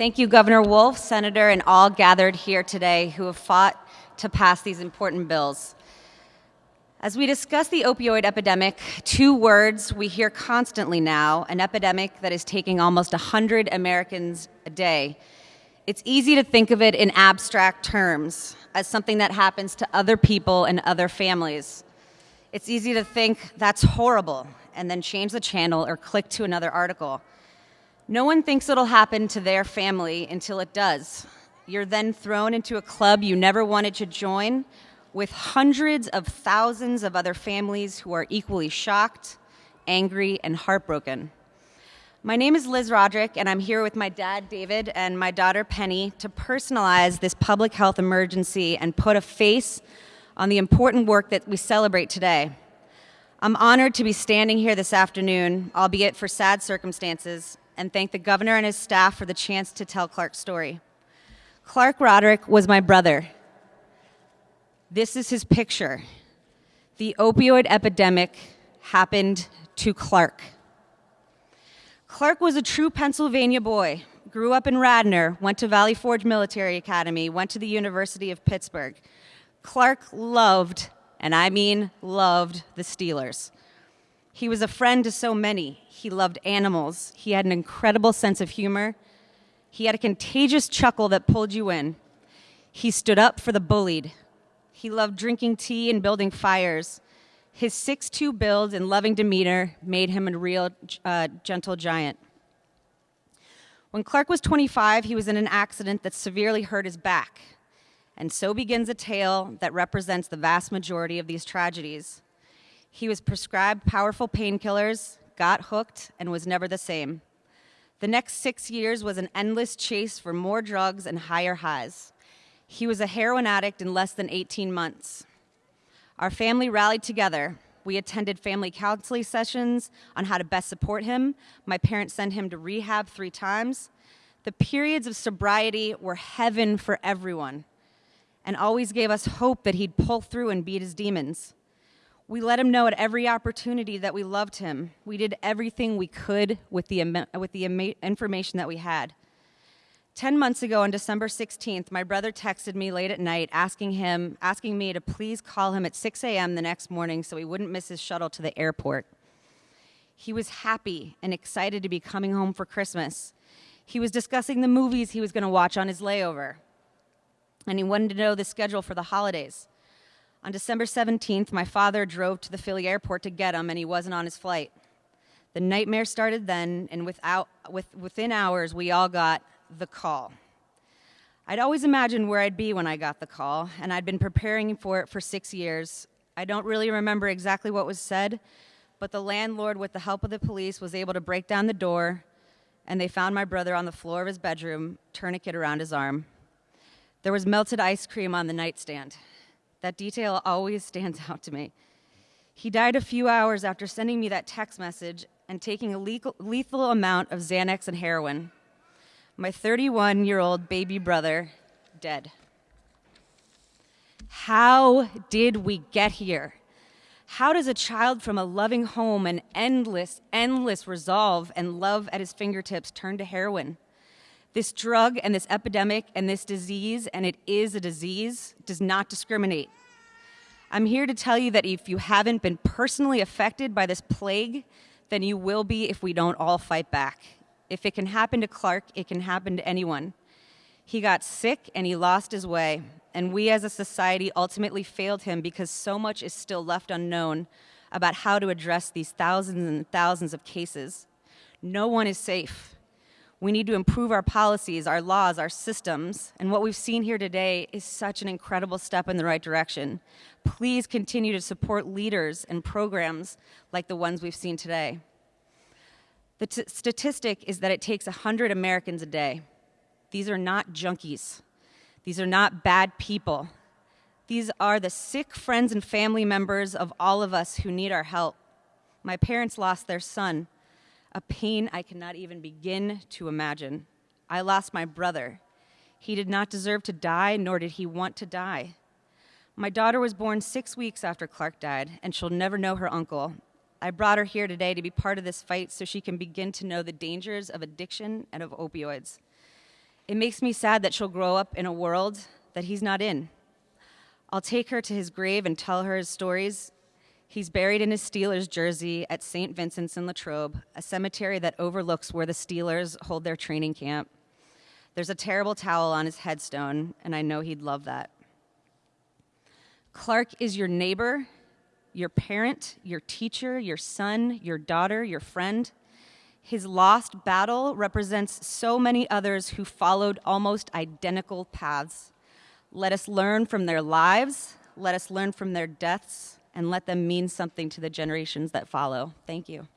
Thank you, Governor Wolf, Senator, and all gathered here today who have fought to pass these important bills. As we discuss the opioid epidemic, two words we hear constantly now an epidemic that is taking almost 100 Americans a day. It's easy to think of it in abstract terms as something that happens to other people and other families. It's easy to think that's horrible and then change the channel or click to another article. No one thinks it'll happen to their family until it does. You're then thrown into a club you never wanted to join with hundreds of thousands of other families who are equally shocked, angry, and heartbroken. My name is Liz Roderick, and I'm here with my dad, David, and my daughter, Penny, to personalize this public health emergency and put a face on the important work that we celebrate today. I'm honored to be standing here this afternoon, albeit for sad circumstances, and thank the governor and his staff for the chance to tell Clark's story. Clark Roderick was my brother. This is his picture. The opioid epidemic happened to Clark. Clark was a true Pennsylvania boy, grew up in Radnor, went to Valley Forge Military Academy, went to the University of Pittsburgh. Clark loved, and I mean loved, the Steelers. He was a friend to so many. He loved animals. He had an incredible sense of humor. He had a contagious chuckle that pulled you in. He stood up for the bullied. He loved drinking tea and building fires. His 6'2 build and loving demeanor made him a real uh, gentle giant. When Clark was 25, he was in an accident that severely hurt his back. And so begins a tale that represents the vast majority of these tragedies. He was prescribed powerful painkillers, got hooked, and was never the same. The next six years was an endless chase for more drugs and higher highs. He was a heroin addict in less than 18 months. Our family rallied together. We attended family counseling sessions on how to best support him. My parents sent him to rehab three times. The periods of sobriety were heaven for everyone and always gave us hope that he'd pull through and beat his demons. We let him know at every opportunity that we loved him. We did everything we could with the, with the information that we had. 10 months ago on December 16th, my brother texted me late at night asking him, asking me to please call him at 6 a.m. the next morning so he wouldn't miss his shuttle to the airport. He was happy and excited to be coming home for Christmas. He was discussing the movies he was going to watch on his layover. And he wanted to know the schedule for the holidays. On December 17th, my father drove to the Philly airport to get him, and he wasn't on his flight. The nightmare started then, and without, with, within hours, we all got the call. I'd always imagined where I'd be when I got the call, and I'd been preparing for it for six years. I don't really remember exactly what was said, but the landlord, with the help of the police, was able to break down the door, and they found my brother on the floor of his bedroom, tourniquet around his arm. There was melted ice cream on the nightstand. That detail always stands out to me. He died a few hours after sending me that text message and taking a lethal amount of Xanax and heroin. My 31 year old baby brother, dead. How did we get here? How does a child from a loving home and endless, endless resolve and love at his fingertips turn to heroin? This drug and this epidemic and this disease, and it is a disease, does not discriminate. I'm here to tell you that if you haven't been personally affected by this plague, then you will be if we don't all fight back. If it can happen to Clark, it can happen to anyone. He got sick and he lost his way, and we as a society ultimately failed him because so much is still left unknown about how to address these thousands and thousands of cases. No one is safe. We need to improve our policies, our laws, our systems, and what we've seen here today is such an incredible step in the right direction. Please continue to support leaders and programs like the ones we've seen today. The statistic is that it takes 100 Americans a day. These are not junkies. These are not bad people. These are the sick friends and family members of all of us who need our help. My parents lost their son a pain I cannot even begin to imagine. I lost my brother. He did not deserve to die, nor did he want to die. My daughter was born six weeks after Clark died, and she'll never know her uncle. I brought her here today to be part of this fight so she can begin to know the dangers of addiction and of opioids. It makes me sad that she'll grow up in a world that he's not in. I'll take her to his grave and tell her his stories. He's buried in his Steelers jersey at St. Vincent's in Latrobe, a cemetery that overlooks where the Steelers hold their training camp. There's a terrible towel on his headstone, and I know he'd love that. Clark is your neighbor, your parent, your teacher, your son, your daughter, your friend. His lost battle represents so many others who followed almost identical paths. Let us learn from their lives, let us learn from their deaths, and let them mean something to the generations that follow. Thank you.